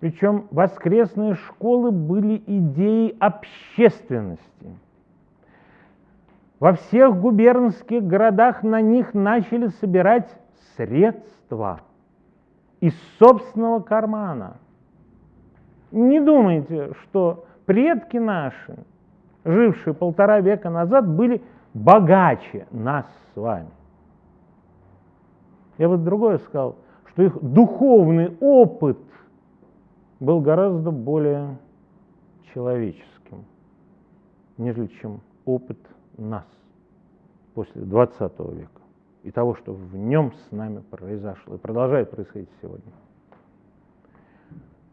Причем воскресные школы были идеей общественности. Во всех губернских городах на них начали собирать средства из собственного кармана. Не думайте, что предки наши, жившие полтора века назад, были богаче нас с вами. Я бы другое сказал, что их духовный опыт был гораздо более человеческим, нежели чем опыт нас после 20 века и того, что в нем с нами произошло и продолжает происходить сегодня.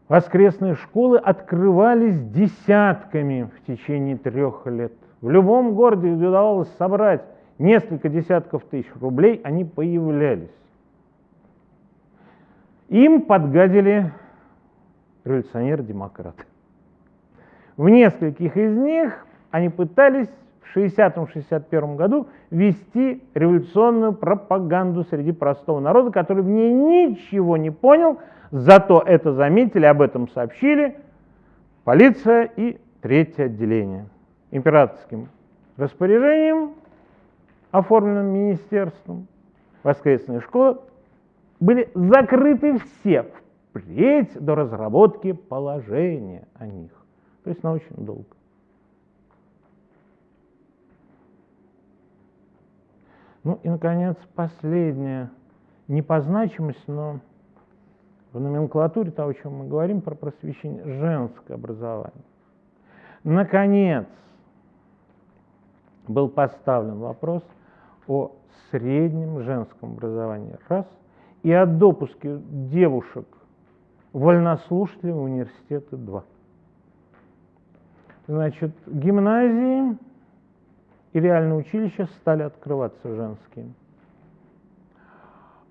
Воскресные школы открывались десятками в течение трех лет. В любом городе, удавалось собрать несколько десятков тысяч рублей, они появлялись. Им подгадили революционеры-демократы. В нескольких из них они пытались в 60-61 году вести революционную пропаганду среди простого народа, который в ней ничего не понял, зато это заметили, об этом сообщили полиция и третье отделение. Императорским распоряжением, оформленным министерством, воскресные школы были закрыты все впредь до разработки положения о них. То есть на очень долго. Ну и, наконец, последнее, не по значимости, но в номенклатуре того, о чем мы говорим, про просвещение, женское образование. Наконец, был поставлен вопрос о среднем женском образовании. Раз. И о допуске девушек вольнослушателей в университеты. Два. Значит, гимназии и реальные училища стали открываться женские.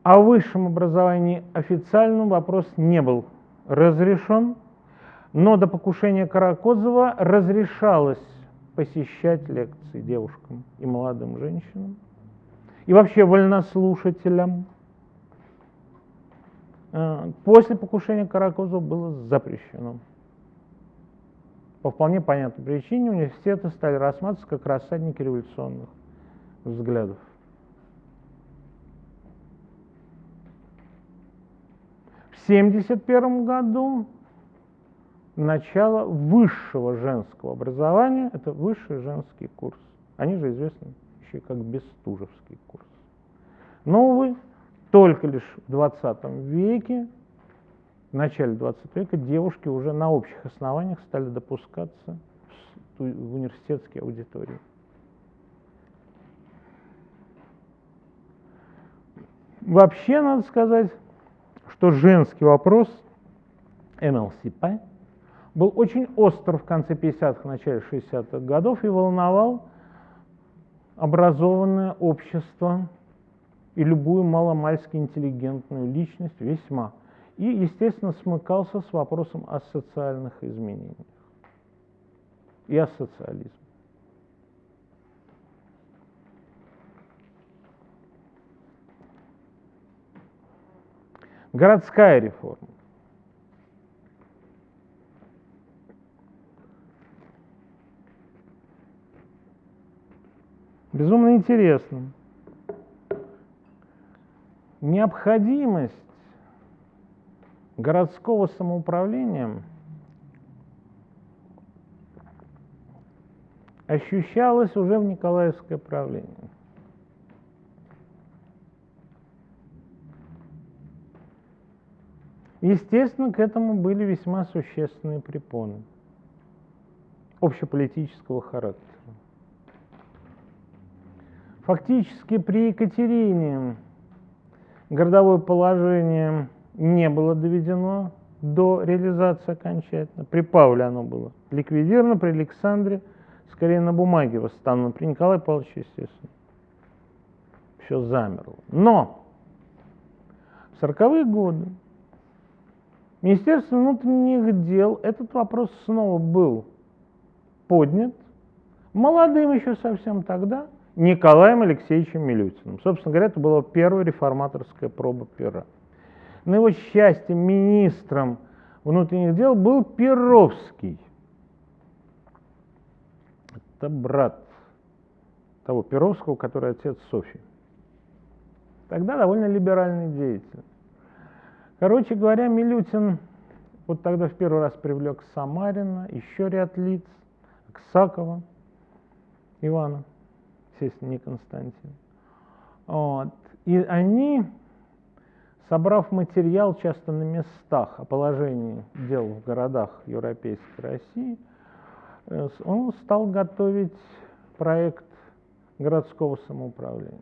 О высшем образовании официальном вопрос не был разрешен, но до покушения Каракозова разрешалось посещать лекции девушкам и молодым женщинам, и вообще вольнослушателям. Э, после покушения Каракозова было запрещено по вполне понятной причине университеты стали рассматриваться как рассадники революционных взглядов. В 1971 году начало высшего женского образования, это высший женский курс. Они же известны еще как Бестужевский курс. Но, увы, только лишь в 20 веке в начале 20 века девушки уже на общих основаниях стали допускаться в университетские аудитории. Вообще, надо сказать, что женский вопрос МЛСП был очень остр в конце 50-х, начале 60-х годов и волновал образованное общество и любую маломальски интеллигентную личность весьма и, естественно, смыкался с вопросом о социальных изменениях и о социализме. Городская реформа. Безумно интересно. Необходимость городского самоуправления ощущалось уже в Николаевское правление. Естественно, к этому были весьма существенные препоны общеполитического характера. Фактически при Екатерине городовое положение не было доведено до реализации окончательно. При Павле оно было ликвидировано, при Александре скорее на бумаге восстановлено, при Николае Павловиче, естественно. Все замерло. Но в 40-е годы Министерство внутренних дел этот вопрос снова был поднят молодым еще совсем тогда Николаем Алексеевичем Милютиным. Собственно говоря, это была первая реформаторская проба пера на его счастье министром внутренних дел был Перовский. Это брат того Перовского, который отец Софьи. Тогда довольно либеральный деятель. Короче говоря, Милютин вот тогда в первый раз привлек Самарина, еще ряд лиц, Аксакова, Ивана, естественно, не Константин. Вот. И они, собрав материал часто на местах о положении дел в городах Европейской России, э, он стал готовить проект городского самоуправления.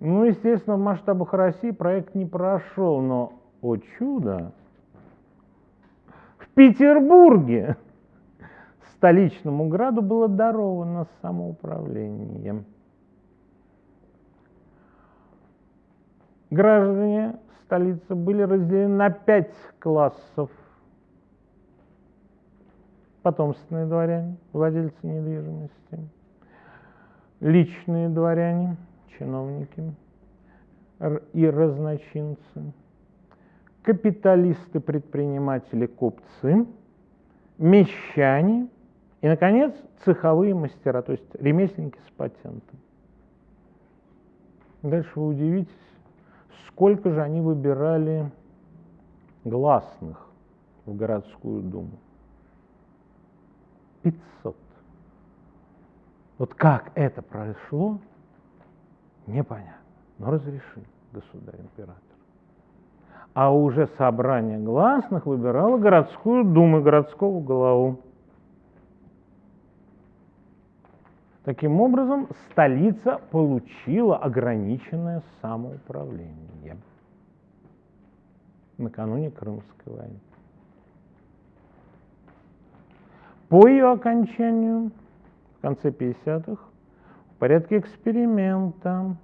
Ну, естественно, в масштабах России проект не прошел, но, о чудо, в Петербурге столичному граду было даровано самоуправление. Граждане столицы были разделены на пять классов. Потомственные дворяне, владельцы недвижимости, личные дворяне – чиновники и разночинцы, капиталисты, предприниматели, купцы, мещане и, наконец, цеховые мастера, то есть ремесленники с патентом. Дальше вы удивитесь, сколько же они выбирали гласных в городскую думу. 500. Вот как это прошло, Непонятно. Но разрешил государь-император. А уже собрание гласных выбирало городскую думу, городского главу. Таким образом, столица получила ограниченное самоуправление накануне Крымской войны. По ее окончанию, в конце 50-х, порядке эксперимента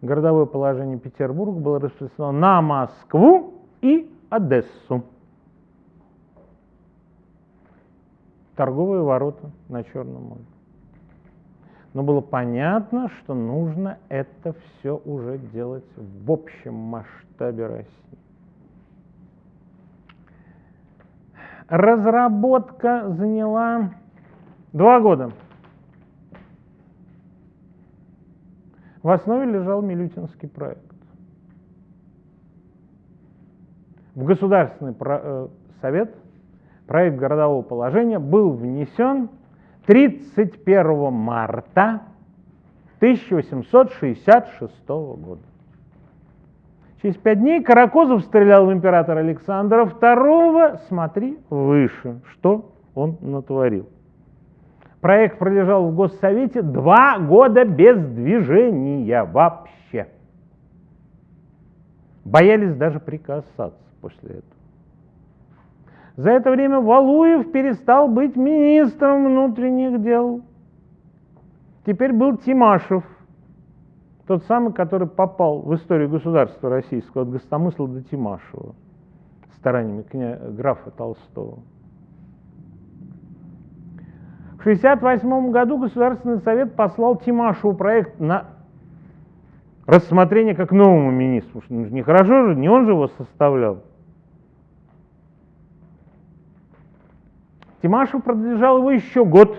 городовое положение Петербурга было распространено на Москву и Одессу. Торговые ворота на Черном море. Но было понятно, что нужно это все уже делать в общем масштабе России. Разработка заняла два года. В основе лежал Милютинский проект. В Государственный э, совет проект городового положения был внесен 31 марта 1866 года. Через пять дней Каракозов стрелял в императора Александра II. Смотри выше, что он натворил. Проект пролежал в Госсовете два года без движения вообще. Боялись даже прикасаться после этого. За это время Валуев перестал быть министром внутренних дел. Теперь был Тимашев, тот самый, который попал в историю государства российского от Гостомысла до Тимашева стараниями кня... графа Толстого. В 1968 году Государственный совет послал Тимашеву проект на рассмотрение как новому министру. Ну, нехорошо же, не он же его составлял. Тимашев продолжал его еще год,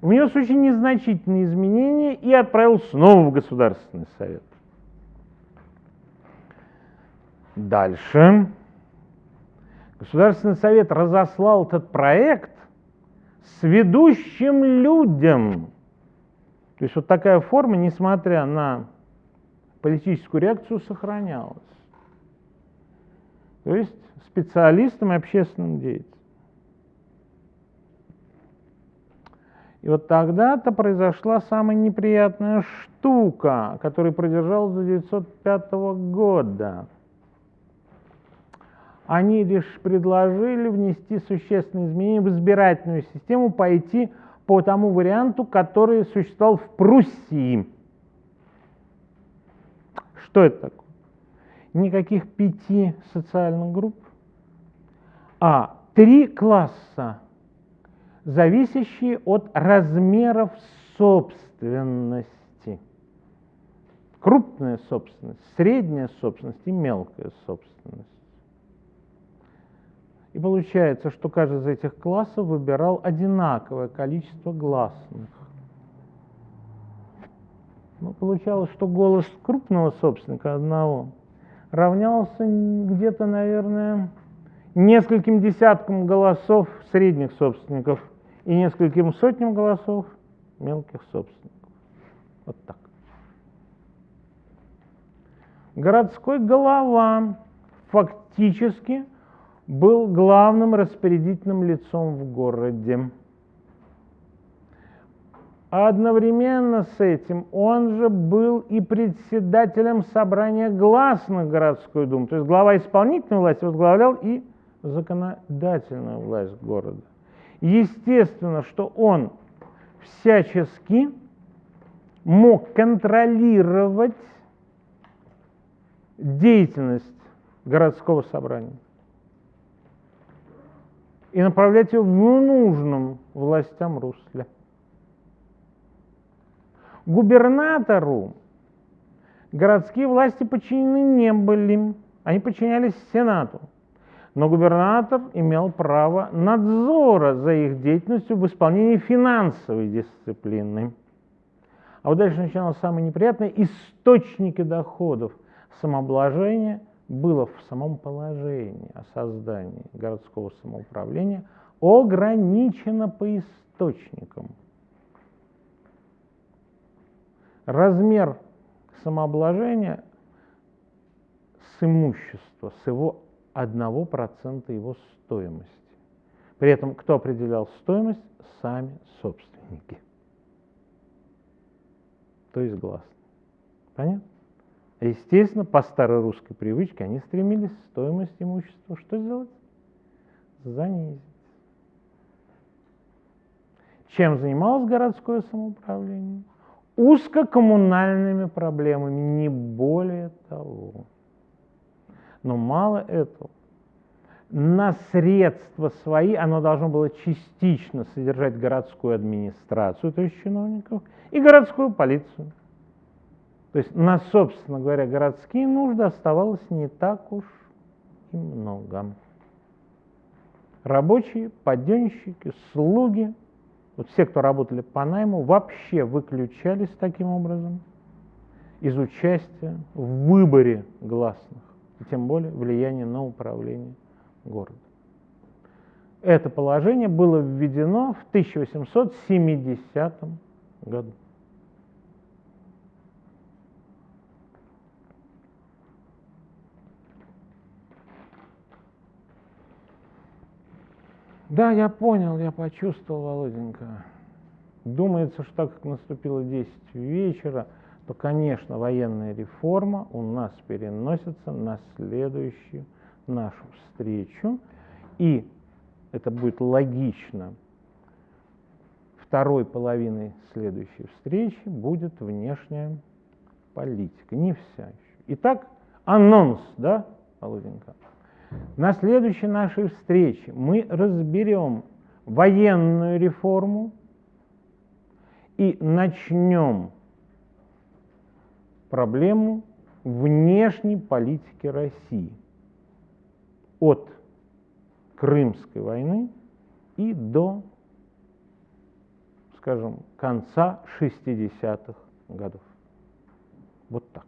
внес очень незначительные изменения и отправил снова в Государственный совет. Дальше. Государственный совет разослал этот проект с ведущим людям. То есть вот такая форма, несмотря на политическую реакцию, сохранялась. То есть специалистам и общественным деятелям. И вот тогда-то произошла самая неприятная штука, которая продержалась до 1905 года они лишь предложили внести существенные изменения в избирательную систему, пойти по тому варианту, который существовал в Пруссии. Что это такое? Никаких пяти социальных групп, а три класса, зависящие от размеров собственности. крупная собственность, средняя собственность и мелкая собственность. И получается, что каждый из этих классов выбирал одинаковое количество гласных. Ну, получалось, что голос крупного собственника одного равнялся где-то, наверное, нескольким десяткам голосов средних собственников и нескольким сотням голосов мелких собственников. Вот так. Городской голова фактически был главным распорядительным лицом в городе. А одновременно с этим он же был и председателем собрания гласных городской думы. То есть глава исполнительной власти возглавлял и законодательную власть города. Естественно, что он всячески мог контролировать деятельность городского собрания и направлять ее в нужном властям русле. Губернатору городские власти подчинены не были, они подчинялись Сенату. Но губернатор имел право надзора за их деятельностью в исполнении финансовой дисциплины. А вот дальше начиналось самое неприятное. Источники доходов самообложения – было в самом положении о создании городского самоуправления ограничено по источникам. Размер самообложения с имущества, с его 1% его стоимости. При этом кто определял стоимость? Сами собственники. То есть гласно. Понятно? Естественно, по старой русской привычке они стремились стоимость имущества что сделать? Занизить. Чем занималось городское самоуправление? Узкокоммунальными проблемами, не более того. Но мало этого. На средства свои оно должно было частично содержать городскую администрацию, то есть чиновников, и городскую полицию. То есть на, собственно говоря, городские нужды оставалось не так уж и много. Рабочие, подъемщики, слуги, вот все, кто работали по найму, вообще выключались таким образом из участия в выборе гласных, и тем более влияния на управление городом. Это положение было введено в 1870 году. Да, я понял, я почувствовал, Володенька. Думается, что так как наступило 10 вечера, то, конечно, военная реформа у нас переносится на следующую нашу встречу. И это будет логично. Второй половиной следующей встречи будет внешняя политика. Не вся еще. Итак, анонс, да, Володенька? На следующей нашей встрече мы разберем военную реформу и начнем проблему внешней политики России от Крымской войны и до, скажем, конца 60-х годов. Вот так.